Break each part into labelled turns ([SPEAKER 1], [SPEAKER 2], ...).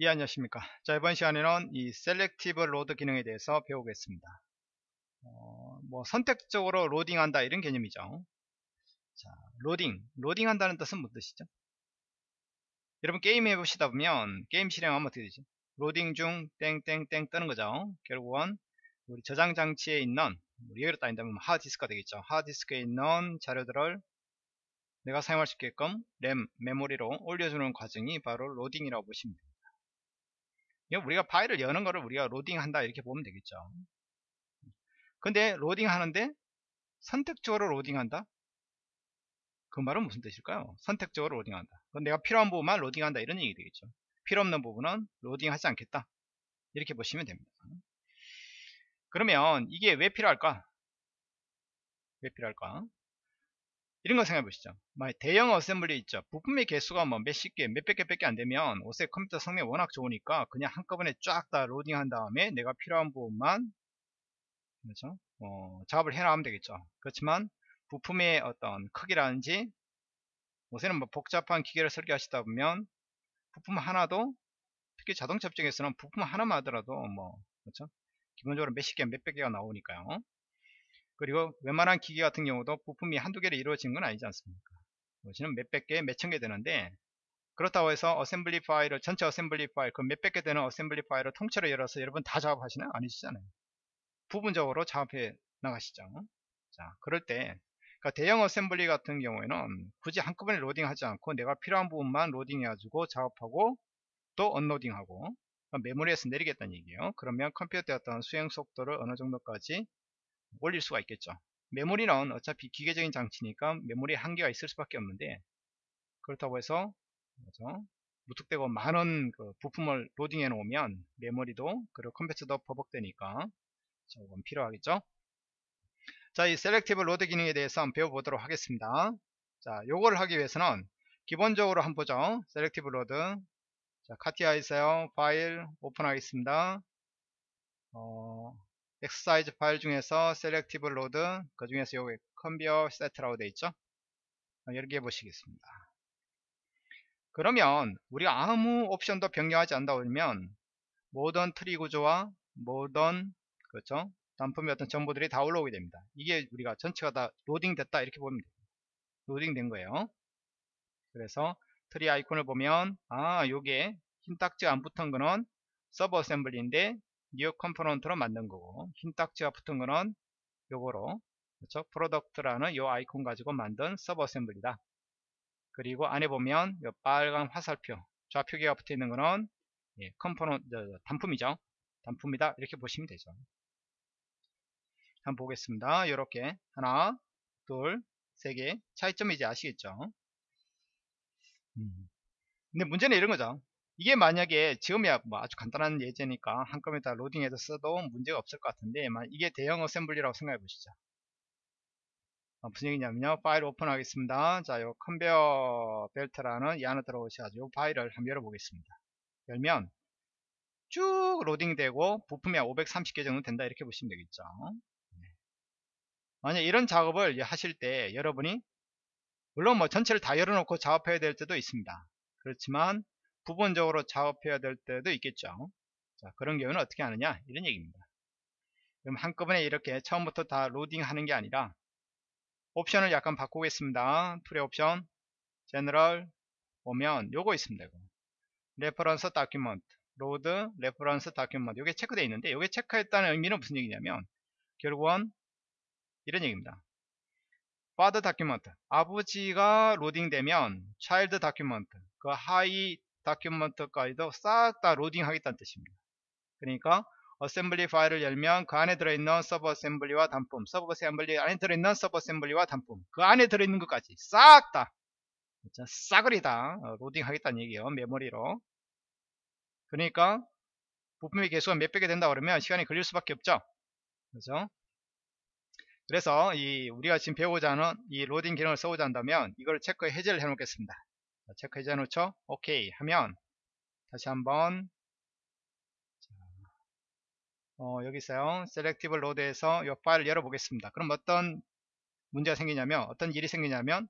[SPEAKER 1] 예 안녕하십니까. 자 이번 시간에는 이 selective load 기능에 대해서 배우겠습니다. 어, 뭐 선택적으로 로딩한다 이런 개념이죠. 자 로딩. 로딩 한다는 뜻은 무슨 뜻이죠? 여러분 게임 해보시다 보면 게임 실행하면 어떻게 되죠? 로딩 중 땡땡땡 뜨는 거죠. 결국은 우리 저장 장치에 있는 real로 따진다면 뭐 하드디스크가 되겠죠. 하드디스크에 있는 자료들을 내가 사용할 수 있게끔 램 메모리로 올려주는 과정이 바로 로딩이라고 보시면 됩니다 우리가 파일을 여는 거를 우리가 로딩 한다 이렇게 보면 되겠죠. 근데 로딩 하는데 선택적으로 로딩 한다? 그 말은 무슨 뜻일까요? 선택적으로 로딩 한다. 그건 내가 필요한 부분만 로딩 한다 이런 얘기 되겠죠. 필요 없는 부분은 로딩 하지 않겠다. 이렇게 보시면 됩니다. 그러면 이게 왜 필요할까? 왜 필요할까 이런 거 생각해 보시죠. 대형 assembly 있죠. 부품의 개수가 뭐 몇십 개, 몇백 개밖에 안 되면 요새 컴퓨터 성능이 워낙 좋으니까 그냥 한꺼번에 쫙 다 로딩한 다음에 내가 필요한 부분만 그렇죠? 어, 작업을 해나가면 되겠죠. 그렇지만 부품의 어떤 크기라든지 요새는 뭐 복잡한 기계를 설계하시다 보면 부품 하나도 특히 자동차 업종에서는 부품 하나만 하더라도 뭐 그렇죠? 기본적으로 몇십 개, 몇백 개가 나오니까요. 그리고 웬만한 기계 같은 경우도 부품이 한두 개로 이루어진 건 아니지 않습니까? 보시는 몇백 개, 몇천 개 되는데 그렇다고 해서 assembly 파일을 전체 assembly 파일 그 몇백 개 되는 assembly 파일을 통째로 열어서 여러분 다 작업하시나요? 아니시잖아요. 부분적으로 작업해 나가시죠. 자 그럴 때 그러니까 대형 assembly 같은 경우에는 굳이 한꺼번에 로딩하지 않고 내가 필요한 부분만 로딩해 가지고 작업하고 또 unloading하고 그러니까 메모리에서 내리겠다는 얘기예요. 그러면 컴퓨터의 어떤 수행 속도를 어느 정도까지 올릴 수가 있겠죠. 메모리는 어차피 기계적인 장치니까 메모리에 한계가 있을 수밖에 없는데 그렇다고 해서 그렇죠? 무턱대고 많은 그 부품을 로딩해 놓으면 메모리도 그리고 컴퓨터도 버벅대니까 조금 필요하겠죠? 자 이 selective load 기능에 대해서 한번 배워보도록 하겠습니다. 자 요거를 하기 위해서는 기본적으로 한번 보죠. selective load. 자 카티아 있어요. 파일 오픈하겠습니다. 어, 엑서사이즈 파일 중에서 selective load 그 중에서 여기 컨베이어 세트라고 되어 있죠? 이렇게 해보시겠습니다. 그러면 우리가 아무 옵션도 변경하지 않다 보면 모든 트리 구조와 모든 그렇죠? 단품의 어떤 정보들이 다 올라오게 됩니다. 이게 우리가 전체가 다 로딩 됐다 이렇게 보면 됩니다. 로딩 된 거예요. 그래서 트리 아이콘을 보면 아 요게 흰 딱지가 안 붙은 거는 sub assembly인데 new component로 만든 거고 흰 딱지가 붙은 거는 요거로 그렇죠? product라는 요 아이콘 가지고 만든 sub assembly다. 그리고 안에 보면 요 빨간 화살표 좌표계가 붙어 있는 거는 예, component 단품이죠? 단품이다. 이렇게 보시면 되죠. 한번 보겠습니다. 이렇게 하나 둘 세 개. 차이점이 이제 아시겠죠? 음. 근데 문제는 이런 거죠 이게 만약에 지금이야 뭐 아주 간단한 예제니까 한꺼번에 다 로딩해서 써도 문제가 없을 것 같은데 이게 대형 어셈블리라고 생각해 보시죠. 어, 무슨 얘기냐면요. 파일 오픈하겠습니다. 자요 컨베어 벨트라는 이 안에 들어오셔가지고 파일을 한번 열어보겠습니다. 열면 쭉 로딩되고 부품이 530개 정도 된다 이렇게 보시면 되겠죠. 네. 만약 이런 작업을 하실 때 여러분이 물론 뭐 전체를 다 열어놓고 작업해야 될 때도 있습니다. 그렇지만 부분적으로 작업해야 될 때도 있겠죠. 자, 그런 경우는 어떻게 하느냐? 이런 얘기입니다. 그럼 한꺼번에 이렇게 처음부터 다 로딩 하는 게 아니라 옵션을 약간 바꾸겠습니다. tool의 옵션 general 보면 요거 있습니다 이거. reference document load reference document 요게 체크되어 있는데 요게 체크했다는 의미는 무슨 얘기냐면 결국은 이런 얘기입니다. father document 아버지가 로딩되면 child document 그 하위 document까지도 싹 다 로딩 하겠다는 뜻입니다. 그러니까 assembly 파일을 열면 그 안에 들어있는 sub assembly와 단품 sub assembly 안에 들어있는 sub assembly와 단품 그 안에 들어있는 것까지 싹다 그렇죠? 싸그리 다 어, 로딩 하겠다는 얘기예요 메모리로 그러니까 부품의 개수가 몇백 개 된다 그러면 시간이 걸릴 수밖에 없죠 그렇죠 그래서 이 우리가 지금 배우고자 하는 이 로딩 기능을 써보자 한다면 이걸 체크 해제를 해 놓겠습니다 체크 해제 놓죠 오케이 하면 다시 한번 어, 여기 있어요 selective load에서 이 파일을 열어 보겠습니다 그럼 어떤 문제가 생기냐면 어떤 일이 생기냐면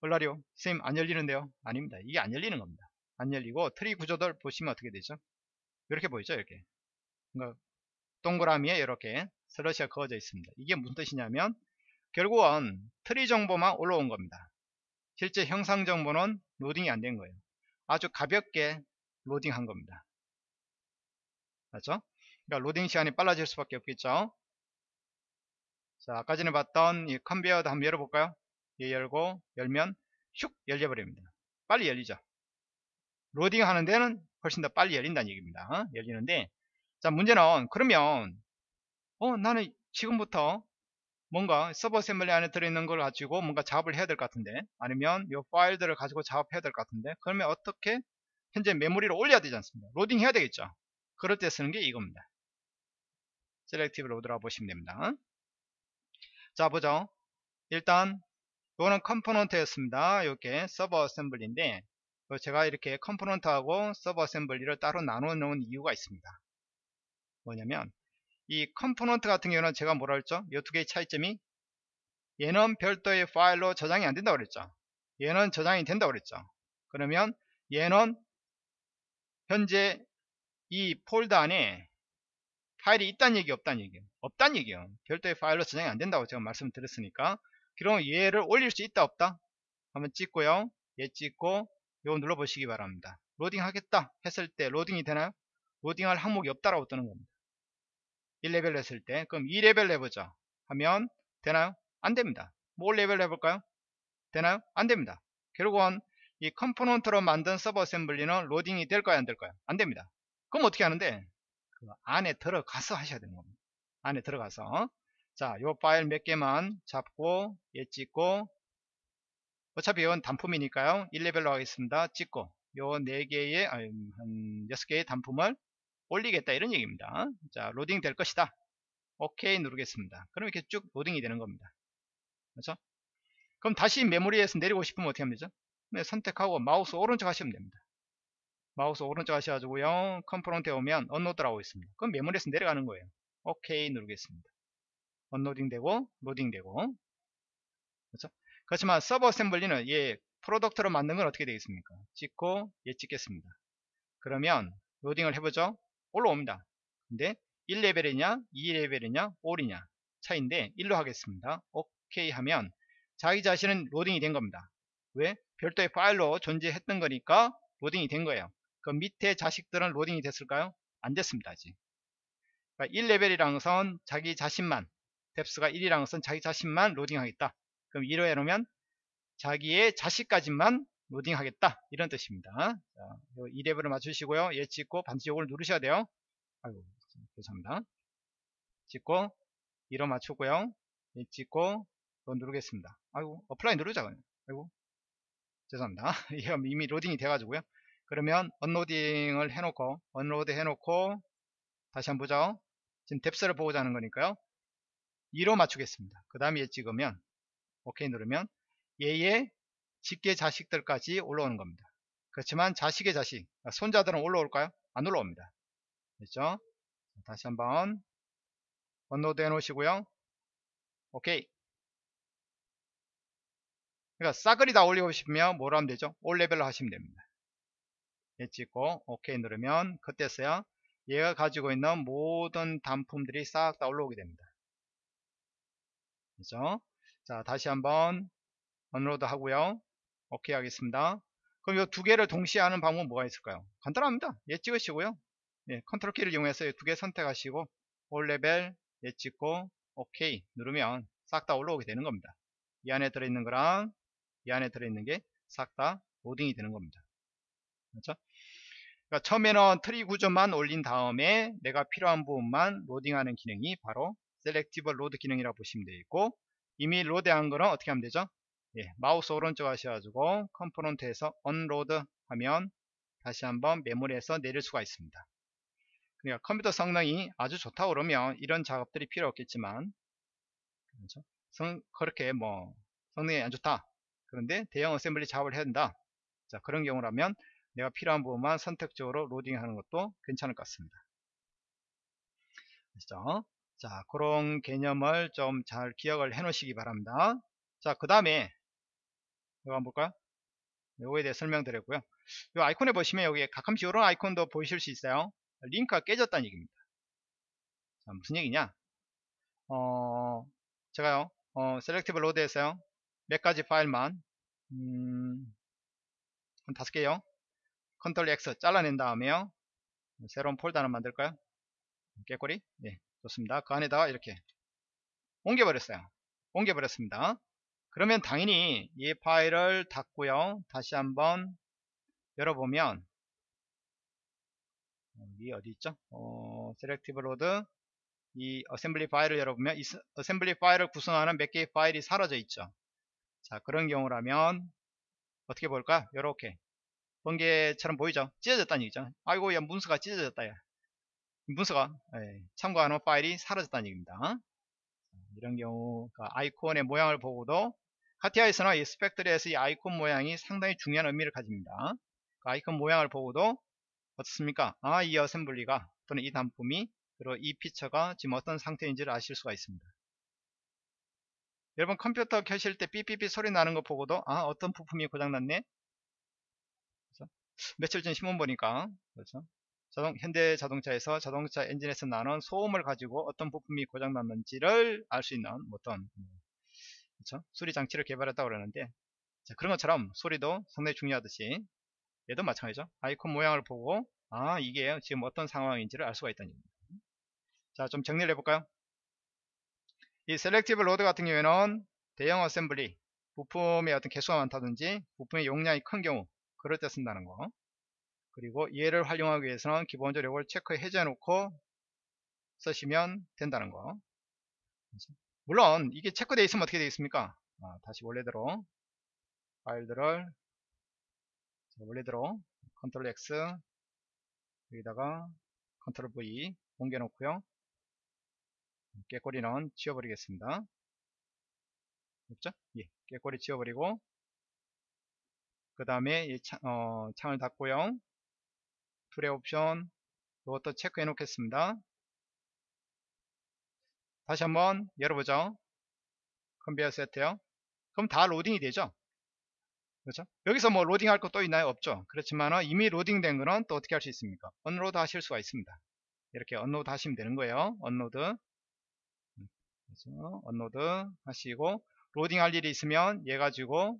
[SPEAKER 1] 얼라리요 선생님 안 열리는데요 아닙니다 이게 안 열리는 겁니다 안 열리고 트리 구조를 보시면 어떻게 되죠? 이렇게 보이죠? 이렇게. 그러니까 동그라미에 이렇게 슬래시가 그어져 있습니다. 이게 무슨 뜻이냐면 결국은 트리 정보만 올라온 겁니다. 실제 형상 정보는 로딩이 안 된 거예요. 아주 가볍게 로딩한 겁니다. 맞죠? 그러니까 로딩 시간이 빨라질 수밖에 없겠죠. 자, 아까 전에 봤던 이 컨베이어도 한번 열어볼까요? 얘 열고 열면 슉 열려버립니다. 빨리 열리죠. 로딩 하는 데는 훨씬 더 빨리 열린다는 얘기입니다. 어? 열리는데 자 문제는 그러면 어 나는 지금부터 뭔가 sub assembly 안에 들어있는 걸 가지고 뭔가 작업을 해야 될 것 같은데 아니면 이 파일들을 가지고 작업해야 될 것 같은데 그러면 어떻게 현재 메모리를 올려야 되지 않습니까? 로딩 해야 되겠죠? 그럴 때 쓰는 게 이겁니다. selective load라고 보시면 됩니다. 자 보죠. 일단 이거는 component였습니다. 이렇게 sub assembly인데 제가 이렇게 component하고 sub assembly를 따로 나눠 놓은 이유가 있습니다. 뭐냐면 이 component 같은 경우는 제가 뭐라 했죠? 이 두 개의 차이점이 얘는 별도의 파일로 저장이 안 된다고 그랬죠. 얘는 저장이 된다고 그랬죠. 그러면 얘는 현재 이 폴더 안에 파일이 있다는 얘기 없다는 얘기예요. 없다는 얘기예요. 별도의 파일로 저장이 안 된다고 제가 말씀드렸으니까 그럼 얘를 올릴 수 있다 없다? 한번 찍고요. 얘 찍고 이거 눌러보시기 바랍니다. 로딩 하겠다 했을 때 로딩이 되나요? 로딩할 항목이 없다라고 뜨는 겁니다. 1레벨 했을 때 그럼 2레벨 해보자 하면 되나요? 안됩니다 all level 해볼까요? 되나요? 안됩니다 결국은 이 component로 만든 sub assembly는 로딩이 될까요? 안될까요? 안됩니다 그럼 어떻게 하는데 그 안에 들어가서 하셔야 되는 겁니다 안에 들어가서 자 요 파일 몇 개만 잡고 얘 찍고 어차피 이건 단품이니까요 1레벨로 하겠습니다 찍고 요 4개의 아니 한 6개의 단품을 올리겠다 이런 얘기입니다. 자 로딩 될 것이다. 오케이 누르겠습니다. 그럼 이렇게 쭉 로딩이 되는 겁니다. 그렇죠? 그럼 다시 메모리에서 내리고 싶으면 어떻게 하면 되죠? 네, 선택하고 마우스 오른쪽 하시면 됩니다. 마우스 오른쪽 하셔가지고요. component에 오면 unload라고 있습니다. 그럼 메모리에서 내려가는 거예요. 오케이 누르겠습니다. unloading 되고 로딩 되고. 그렇죠? 그렇지만 sub assembly는 얘 product로 만든 건 어떻게 되겠습니까? 찍고 얘 찍겠습니다. 그러면 로딩을 해보죠 올라옵니다. 근데 1레벨이냐 2레벨이냐 all이냐 차인데 1로 하겠습니다. 오케이 하면 자기 자신은 로딩이 된 겁니다. 왜? 별도의 파일로 존재했던 거니까 로딩이 된 거예요. 그 밑에 자식들은 로딩이 됐을까요? 안 됐습니다. 아직. 그러니까 1레벨이라는 것은 자기 자신만 depth가 1이라는 것은 자기 자신만 로딩하겠다. 그럼 1로 해놓으면 자기의 자식까지만 로딩 하겠다. 이런 뜻입니다. 자, 2레벨을 맞추시고요. 얘 찍고 반드시 이걸 누르셔야 돼요. 아이고 죄송합니다. 찍고 2로 맞추고요. 얘 찍고 이거 누르겠습니다. 아이고 apply 누르자 아이고 죄송합니다. 이미 로딩이 돼 가지고요. 그러면 unloading을 해놓고 unload 해놓고 다시 한번 보죠 지금 depth를 보고자 하는 거니까요. 2로 맞추겠습니다. 그 다음에 얘 찍으면 오케이 누르면 얘의 직계 자식들까지 올라오는 겁니다. 그렇지만 자식의 자식, 그러니까 손자들은 올라올까요? 안 올라옵니다. 됐죠? 다시 한번 업로드 해 놓으시고요. 오케이. 그러니까 싸그리 다 올리고 싶으면 뭐로 하면 되죠? 올 레벨로 하시면 됩니다. 얘 찍고 오케이 누르면 그때서야 얘가 가지고 있는 모든 단품들이 싹 다 올라오게 됩니다. 그죠? 자, 다시 한번 unload 하고요. 오케이 하겠습니다. 그럼 이 두 개를 동시에 하는 방법은 뭐가 있을까요? 간단합니다. 얘 찍으시고요. 예, 컨트롤 키를 이용해서 두 개 선택하시고 all level 얘 찍고 오케이 누르면 싹 다 올라오게 되는 겁니다. 이 안에 들어있는 거랑 이 안에 들어있는 게 싹 다 로딩이 되는 겁니다. 그렇죠? 그러니까 처음에는 트리 구조만 올린 다음에 내가 필요한 부분만 로딩하는 기능이 바로 selective load 기능이라고 보시면 되겠고 이미 로드한 거는 어떻게 하면 되죠? 예, 마우스 오른쪽 하셔가지고 component에서 unload 하면 다시 한번 메모리에서 내릴 수가 있습니다. 그러니까 컴퓨터 성능이 아주 좋다 그러면 이런 작업들이 필요 없겠지만 그렇죠? 성, 그렇게 뭐 성능이 안 좋다 그런데 대형 어셈블리 작업을 해야 된다 자 그런 경우라면 내가 필요한 부분만 선택적으로 로딩하는 것도 괜찮을 것 같습니다 그렇죠? 자 그런 개념을 좀 잘 기억을 해 놓으시기 바랍니다 자 그 다음에 이거 한번 볼까요? 요거에 대해 설명드렸고요. 요 아이콘에 보시면 여기 가끔씩 이런 아이콘도 보이실 수 있어요. 링크가 깨졌다는 얘기입니다. 자, 무슨 얘기냐? 어, 제가요, 어, selective load에서요, 몇 가지 파일만, 음, 한 다섯 개요. control X 잘라낸 다음에요. 새로운 폴더 하나 만들까요? 깨꼬리? 예, 좋습니다. 그 안에다가 이렇게 옮겨버렸어요. 옮겨버렸습니다. 그러면 당연히 이 파일을 닫고요. 다시 한번 열어보면 여기 어디 있죠? 어, selective load 이 assembly 파일을 열어보면 이 assembly 파일을 구성하는 몇 개의 파일이 사라져 있죠. 자 그런 경우라면 어떻게 볼까? 요렇게 번개처럼 보이죠? 찢어졌다는 얘기죠. 아이고 야 문서가 찢어졌다 야. 문서가 예, 참고하는 파일이 사라졌다는 얘기입니다. 이런 경우가 아이콘의 모양을 보고도 CATIA에서나 이 spec tree에서 이 아이콘 모양이 상당히 중요한 의미를 가집니다. 그 아이콘 모양을 보고도 어떻습니까? 아, 이 어셈블리가 또는 이 단품이 그리고 이 피처가 지금 어떤 상태인지를 아실 수가 있습니다. 여러분 컴퓨터 켜실 때 삐삐삐 소리 나는 거 보고도 아 어떤 부품이 고장났네? 며칠 전 신문 보니까 그렇죠? 자동, 현대 자동차에서 자동차 엔진에서 나는 소음을 가지고 어떤 부품이 고장났는지를 알 수 있는 어떤 그렇죠? 수리 장치를 개발했다고 그러는데 자, 그런 것처럼 소리도 상당히 중요하듯이 얘도 마찬가지죠. 아이콘 모양을 보고 아 이게 지금 어떤 상황인지를 알 수가 있다는 얘기입니다. 자, 좀 정리를 해볼까요? 이 selective load 같은 경우에는 대형 assembly 부품의 어떤 개수가 많다든지 부품의 용량이 큰 경우 그럴 때 쓴다는 거 그리고 얘를 활용하기 위해서는 기본적으로 이걸 체크해 해제 놓고 쓰시면 된다는 거 물론 이게 체크되어 있으면 어떻게 되겠습니까? 아, 다시 원래대로 파일들을 원래대로 control X 여기다가 control V 옮겨 놓고요. 깨꼬리는 지워버리겠습니다. 없죠? 예, 깨꼬리 지워버리고 그 다음에 어, 창을 닫고요. tool의 옵션 이것도 체크해 놓겠습니다 다시 한번 열어보죠 컨베이어 세트요. 그럼 다 로딩이 되죠? 그렇죠? 여기서 뭐 로딩 할 거 또 있나요? 없죠. 그렇지만 이미 로딩 된 거는 또 어떻게 할 수 있습니까? unload 하실 수가 있습니다. 이렇게 unload 하시면 되는 거예요. unload 그렇죠 unload 하시고 로딩 할 일이 있으면 얘 가지고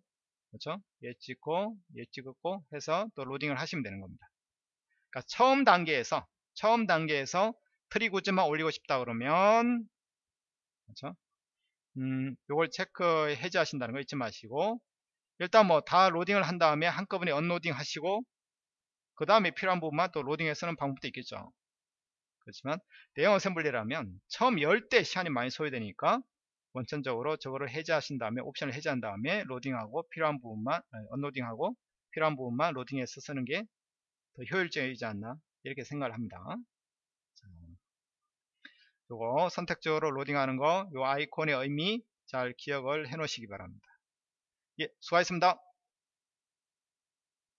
[SPEAKER 1] 그렇죠? 얘 찍고 얘 찍고 해서 또 로딩을 하시면 되는 겁니다. 그러니까 처음 단계에서 처음 단계에서 트리 구조만 올리고 싶다 그러면 그렇죠? 음, 요걸 체크 해제하신다는 거 잊지 마시고 일단 뭐 다 로딩을 한 다음에 한꺼번에 unloading 하시고 그 다음에 필요한 부분만 또 로딩해 쓰는 방법도 있겠죠 그렇지만 대형 assembly라면 처음 열 때 시간이 많이 소요되니까 원천적으로 저거를 해제하신 다음에 옵션을 해제한 다음에 로딩하고 필요한 부분만 unloading하고 필요한 부분만 로딩해서 쓰는 게 더 효율적이지 않나 이렇게 생각을 합니다 자, 요거 선택적으로 로딩하는 거 요 아이콘의 의미 잘 기억을 해 놓으시기 바랍니다. 예 수고하셨습니다